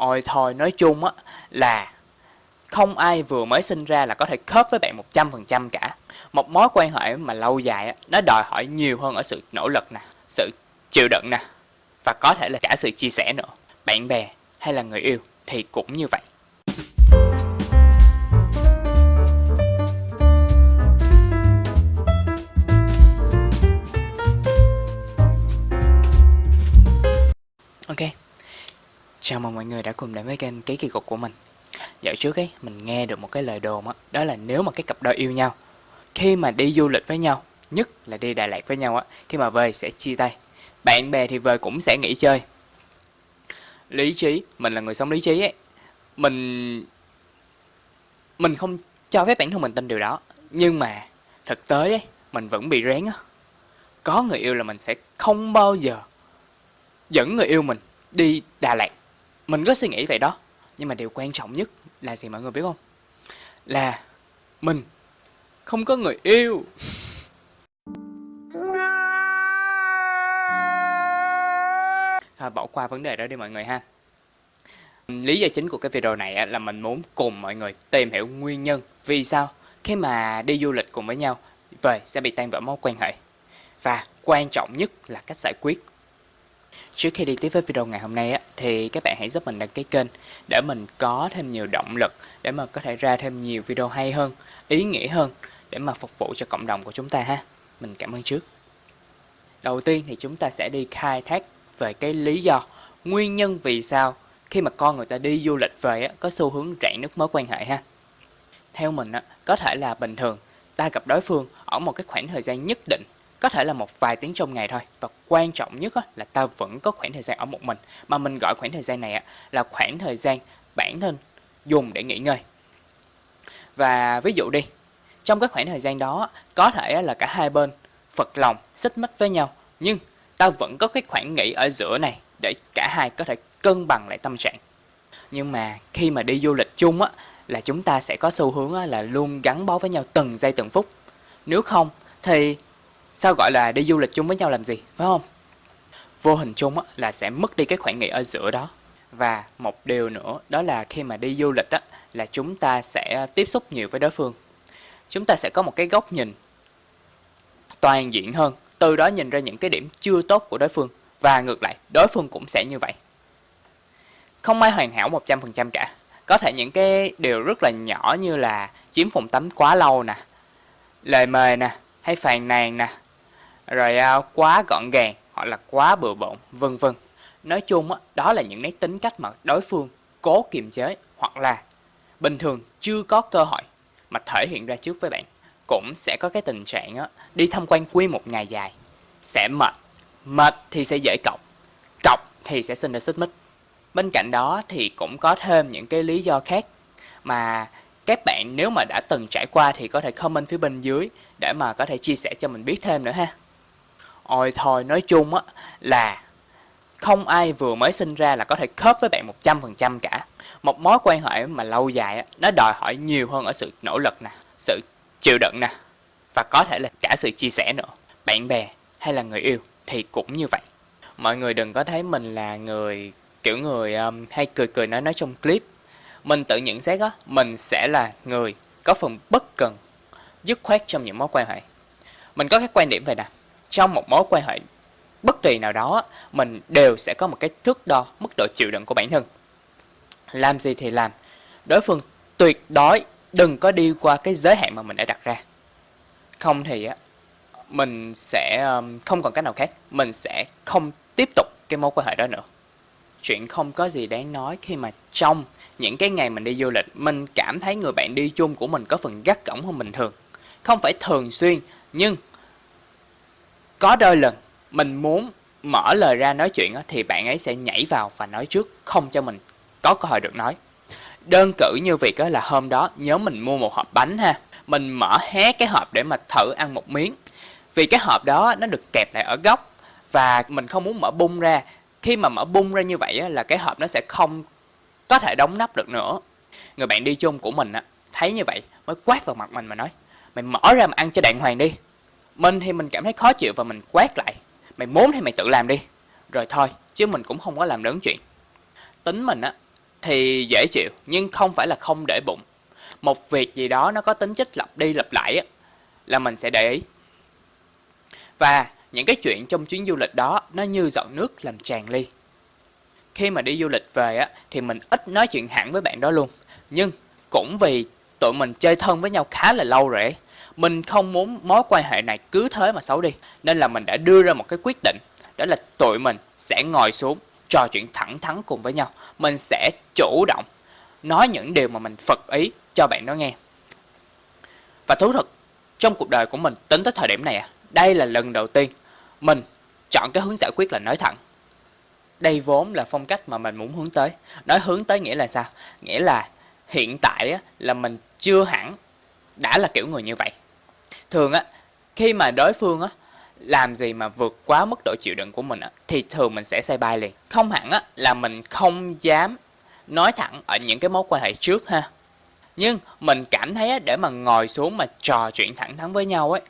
Ôi thôi, nói chung á là không ai vừa mới sinh ra là có thể khớp với bạn 100% cả. Một mối quan hệ mà lâu dài á, nó đòi hỏi nhiều hơn ở sự nỗ lực nè, sự chịu đựng nè và có thể là cả sự chia sẻ nữa. Bạn bè hay là người yêu thì cũng như vậy. Chào mừng mọi người đã cùng đến với kênh Ký Kỳ Cục của mình. Dạo trước ấy, mình nghe được một cái lời đồn á, đó là nếu mà cái cặp đôi yêu nhau Khi mà đi du lịch với nhau, nhất là đi Đà Lạt với nhau á, khi mà về sẽ chia tay. Bạn bè thì về cũng sẽ nghỉ chơi. Lý trí, mình là người sống lý trí ấy Mình... Mình không cho phép bản thân mình tin điều đó. Nhưng mà thực tế ấy, mình vẫn bị rén á. Có người yêu là mình sẽ không bao giờ dẫn người yêu mình đi Đà Lạt. Mình có suy nghĩ vậy đó, Nhưng mà điều quan trọng nhất là gì mọi người biết không? Là mình không có người yêu. Thôi, bỏ qua vấn đề đó đi mọi người ha. Lý do chính của cái video này là mình muốn cùng mọi người tìm hiểu nguyên nhân Vì sao khi mà đi du lịch cùng với nhau Về sẽ bị tan vỡ mối quan hệ. Và quan trọng nhất là cách giải quyết Trước khi đi tiếp với video ngày hôm nay á, thì các bạn hãy giúp mình đăng ký kênh để mình có thêm nhiều động lực để mà có thể ra thêm nhiều video hay hơn, ý nghĩa hơn để mà phục vụ cho cộng đồng của chúng ta ha. Mình cảm ơn trước. Đầu tiên thì chúng ta sẽ đi khai thác về cái lý do, nguyên nhân vì sao khi mà con người ta đi du lịch về á, có xu hướng rạn nứt mối quan hệ ha. Theo mình á, có thể là bình thường ta gặp đối phương ở một cái khoảng thời gian nhất định có thể là một vài tiếng trong ngày thôi. Và quan trọng nhất là ta vẫn có khoảng thời gian ở một mình. Mà mình gọi khoảng thời gian này là khoảng thời gian bản thân dùng để nghỉ ngơi. Và ví dụ đi, trong cái khoảng thời gian đó có thể là cả hai bên phật lòng, xích mích với nhau. Nhưng ta vẫn có cái khoảng nghỉ ở giữa này để cả hai có thể cân bằng lại tâm trạng. Nhưng mà khi mà đi du lịch chung á, là chúng ta sẽ có xu hướng là luôn gắn bó với nhau từng giây từng phút. Nếu không thì Sao gọi là đi du lịch chung với nhau làm gì, phải không? Vô hình chung á, là sẽ mất đi cái khoảng nghỉ ở giữa đó. Và một điều nữa đó là khi mà đi du lịch á, là chúng ta sẽ tiếp xúc nhiều với đối phương. Chúng ta sẽ có một cái góc nhìn toàn diện hơn, từ đó nhìn ra những cái điểm chưa tốt của đối phương. Và ngược lại, đối phương cũng sẽ như vậy. Không ai hoàn hảo 100% cả. Có thể những cái điều rất là nhỏ như là chiếm phòng tắm quá lâu nè, lời mời nè, hay phàn nàn nè, rồi à, quá gọn gàng hoặc là quá bừa bộn, vân vân. Nói chung đó là những nét tính cách mà đối phương cố kiềm chế hoặc là bình thường chưa có cơ hội mà thể hiện ra trước với bạn. Cũng sẽ có cái tình trạng đi tham quan quy một ngày dài, sẽ mệt, mệt thì sẽ dễ cọc, cọc thì sẽ sinh ra xích mích. Bên cạnh đó thì cũng có thêm những cái lý do khác mà các bạn nếu mà đã từng trải qua thì có thể comment phía bên dưới để mà có thể chia sẻ cho mình biết thêm nữa ha. Ôi thôi, nói chung á là không ai vừa mới sinh ra là có thể khớp với bạn 100% cả. Một mối quan hệ mà lâu dài á, nó đòi hỏi nhiều hơn ở sự nỗ lực nè, sự chịu đựng nè và có thể là cả sự chia sẻ nữa. Bạn bè hay là người yêu thì cũng như vậy. Mọi người đừng có thấy mình là người kiểu người um, hay cười cười nói nói trong clip mình tự nhận xét á, mình sẽ là người có phần bất cần, dứt khoát trong những mối quan hệ. Mình có cái quan điểm về nè, trong một mối quan hệ bất kỳ nào đó, mình đều sẽ có một cái thước đo mức độ chịu đựng của bản thân. Làm gì thì làm, đối phương tuyệt đối đừng có đi qua cái giới hạn mà mình đã đặt ra. Không thì á, mình sẽ không còn cách nào khác, mình sẽ không tiếp tục cái mối quan hệ đó nữa. Chuyện không có gì đáng nói khi mà trong những cái ngày mình đi du lịch mình cảm thấy người bạn đi chung của mình có phần gắt gỏng hơn bình thường không phải thường xuyên nhưng có đôi lần mình muốn mở lời ra nói chuyện thì bạn ấy sẽ nhảy vào và nói trước, không cho mình có cơ hội được nói. Đơn cử như việc là hôm đó nhớ mình mua một hộp bánh ha, mình mở hé cái hộp để mà thử ăn một miếng. Vì cái hộp đó nó được kẹp lại ở góc và mình không muốn mở bung ra. Khi mà mở bung ra như vậy là cái hộp nó sẽ không có thể đóng nắp được nữa. Người bạn đi chung của mình thấy như vậy, mới quát vào mặt mình mà nói, mày mở ra mà ăn cho đàng hoàng đi mình thì mình cảm thấy khó chịu và mình quát lại mày muốn thì mày tự làm đi rồi thôi chứ mình cũng không có làm lớn chuyện tính mình á thì dễ chịu nhưng không phải là không để bụng. Một việc gì đó nó có tính chất lặp đi lặp lại á, là mình sẽ để ý. Và những cái chuyện trong chuyến du lịch đó nó như giọt nước làm tràn ly. Khi mà đi du lịch về á, thì mình ít nói chuyện hẳn với bạn đó luôn. Nhưng cũng vì tụi mình chơi thân với nhau khá là lâu rồi ấy, mình không muốn mối quan hệ này cứ thế mà xấu đi. Nên là mình đã đưa ra một cái quyết định, đó là tụi mình sẽ ngồi xuống trò chuyện thẳng thắn cùng với nhau. Mình sẽ chủ động nói những điều mà mình phật ý cho bạn đó nghe. Và thú thật, trong cuộc đời của mình tính tới thời điểm này à, đây là lần đầu tiên mình chọn cái hướng giải quyết là nói thẳng. Đây vốn là phong cách mà mình muốn hướng tới. Nói hướng tới nghĩa là sao? Nghĩa là hiện tại là mình chưa hẳn đã là kiểu người như vậy. Thường á, khi mà đối phương á, làm gì mà vượt quá mức độ chịu đựng của mình á, thì thường mình sẽ say bay liền. Không hẳn á, là mình không dám nói thẳng ở những cái mối quan hệ trước ha. Nhưng mình cảm thấy á, để mà ngồi xuống mà trò chuyện thẳng thắn với nhau ấy,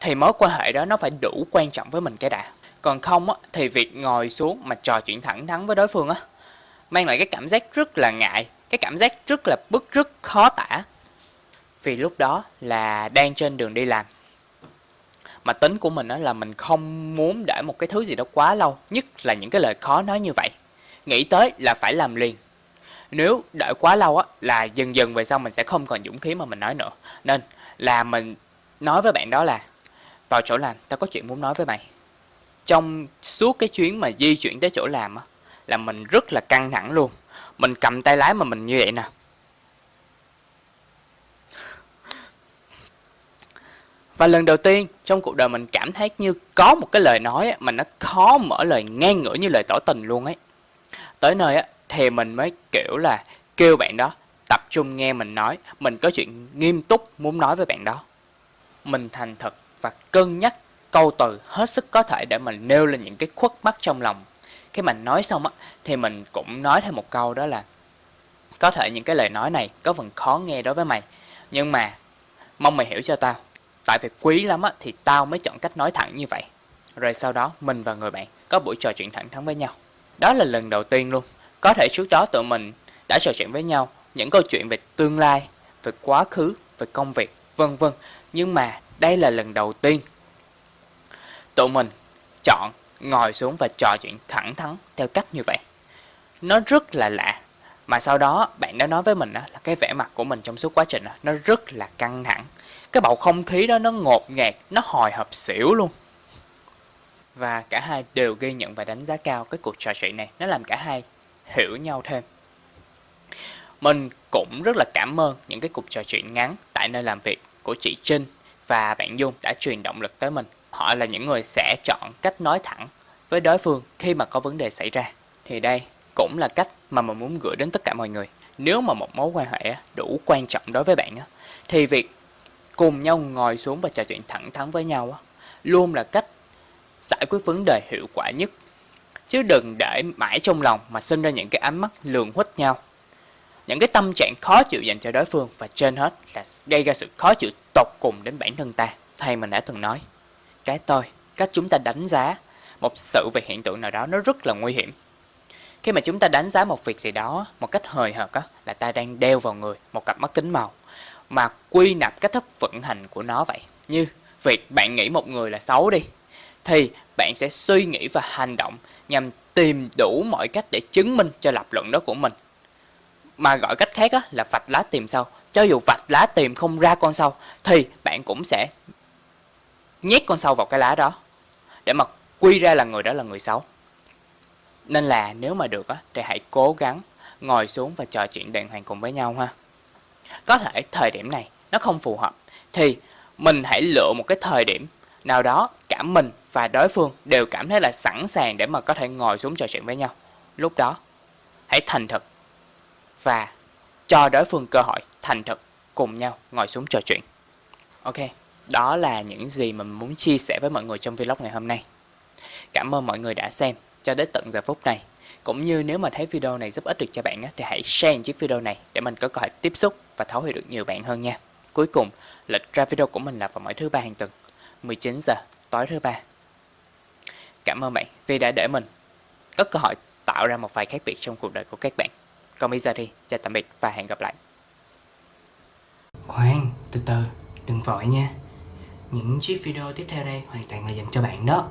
thì mối quan hệ đó nó phải đủ quan trọng với mình cái đã. Còn không á, thì việc ngồi xuống mà trò chuyện thẳng thắn với đối phương á, mang lại cái cảm giác rất là ngại, cái cảm giác rất là bức rất khó tả. Vì lúc đó là đang trên đường đi làm. Mà tính của mình đó là mình không muốn để một cái thứ gì đó quá lâu, nhất là những cái lời khó nói như vậy. Nghĩ tới là phải làm liền. Nếu đợi quá lâu á, là dần dần về sau mình sẽ không còn dũng khí mà mình nói nữa. Nên là mình nói với bạn đó là vào chỗ làm, tao có chuyện muốn nói với mày. Trong suốt cái chuyến mà di chuyển tới chỗ làm á, là mình rất là căng thẳng luôn. Mình cầm tay lái mà mình như vậy nè. Và lần đầu tiên trong cuộc đời mình cảm thấy như có một cái lời nói mà nó khó mở lời ngang ngửa như lời tỏ tình luôn ấy. Tới nơi á, thì mình mới kiểu là kêu bạn đó tập trung nghe mình nói, mình có chuyện nghiêm túc muốn nói với bạn đó. Mình thành thật và cân nhắc câu từ hết sức có thể để mình nêu lên những cái khuất mắt trong lòng. Khi mình nói xong á, thì mình cũng nói thêm một câu đó là có thể những cái lời nói này có phần khó nghe đối với mày, nhưng mà mong mày hiểu cho tao. Tại vì quý lắm á, thì tao mới chọn cách nói thẳng như vậy. Rồi sau đó mình và người bạn có buổi trò chuyện thẳng thắn với nhau. Đó là lần đầu tiên luôn. Có thể trước đó tụi mình đã trò chuyện với nhau những câu chuyện về tương lai, về quá khứ, về công việc, vân vân. Nhưng mà đây là lần đầu tiên tụi mình chọn ngồi xuống và trò chuyện thẳng thắn theo cách như vậy. Nó rất là lạ. Mà sau đó bạn đã nói với mình là cái vẻ mặt của mình trong suốt quá trình nó rất là căng thẳng. Cái bầu không khí đó nó ngột ngạt, nó hồi hộp xỉu luôn. Và cả hai đều ghi nhận và đánh giá cao cái cuộc trò chuyện này. Nó làm cả hai hiểu nhau thêm. Mình cũng rất là cảm ơn những cái cuộc trò chuyện ngắn tại nơi làm việc của chị Trinh và bạn Dung đã truyền động lực tới mình. Họ là những người sẽ chọn cách nói thẳng với đối phương khi mà có vấn đề xảy ra. Thì đây cũng là cách mà mình muốn gửi đến tất cả mọi người. Nếu mà một mối quan hệ đủ quan trọng đối với bạn thì việc cùng nhau ngồi xuống và trò chuyện thẳng thắn với nhau luôn là cách giải quyết vấn đề hiệu quả nhất. Chứ đừng để mãi trong lòng mà sinh ra những cái ánh mắt lường huýt nhau. Những cái tâm trạng khó chịu dành cho đối phương và trên hết là gây ra sự khó chịu tột cùng đến bản thân ta. Thầy mình đã từng nói, cái tôi, cách chúng ta đánh giá một sự về hiện tượng nào đó nó rất là nguy hiểm. Khi mà chúng ta đánh giá một việc gì đó một cách hời hợt á, là ta đang đeo vào người một cặp mắt kính màu mà quy nạp cách thức vận hành của nó vậy. Như việc bạn nghĩ một người là xấu đi, thì bạn sẽ suy nghĩ và hành động nhằm tìm đủ mọi cách để chứng minh cho lập luận đó của mình. Mà gọi cách khác á, là vạch lá tìm sâu. Cho dù vạch lá tìm không ra con sâu, thì bạn cũng sẽ nhét con sâu vào cái lá đó để mà quy ra là người đó là người xấu. Nên là nếu mà được á, thì hãy cố gắng ngồi xuống và trò chuyện đàng hoàng cùng với nhau ha. Có thể thời điểm này nó không phù hợp thì mình hãy lựa một cái thời điểm nào đó cả mình và đối phương đều cảm thấy là sẵn sàng để mà có thể ngồi xuống trò chuyện với nhau. Lúc đó hãy thành thật và cho đối phương cơ hội thành thật cùng nhau ngồi xuống trò chuyện. Ok, đó là những gì mà mình muốn chia sẻ với mọi người trong vlog ngày hôm nay. Cảm ơn mọi người đã xem cho đến tận giờ phút này. Cũng như nếu mà thấy video này giúp ích được cho bạn thì hãy share chiếc video này để mình có cơ hội tiếp xúc và thấu hiểu được nhiều bạn hơn nha. Cuối cùng, lịch ra video của mình là vào mỗi thứ ba hàng tuần, 19 giờ tối thứ ba. Cảm ơn bạn vì đã để mình có cơ hội tạo ra một vài khác biệt trong cuộc đời của các bạn. Còn bây giờ thì chào tạm biệt và hẹn gặp lại. Khoan, từ từ, đừng vội nha. Những chiếc video tiếp theo đây hoàn toàn là dành cho bạn đó.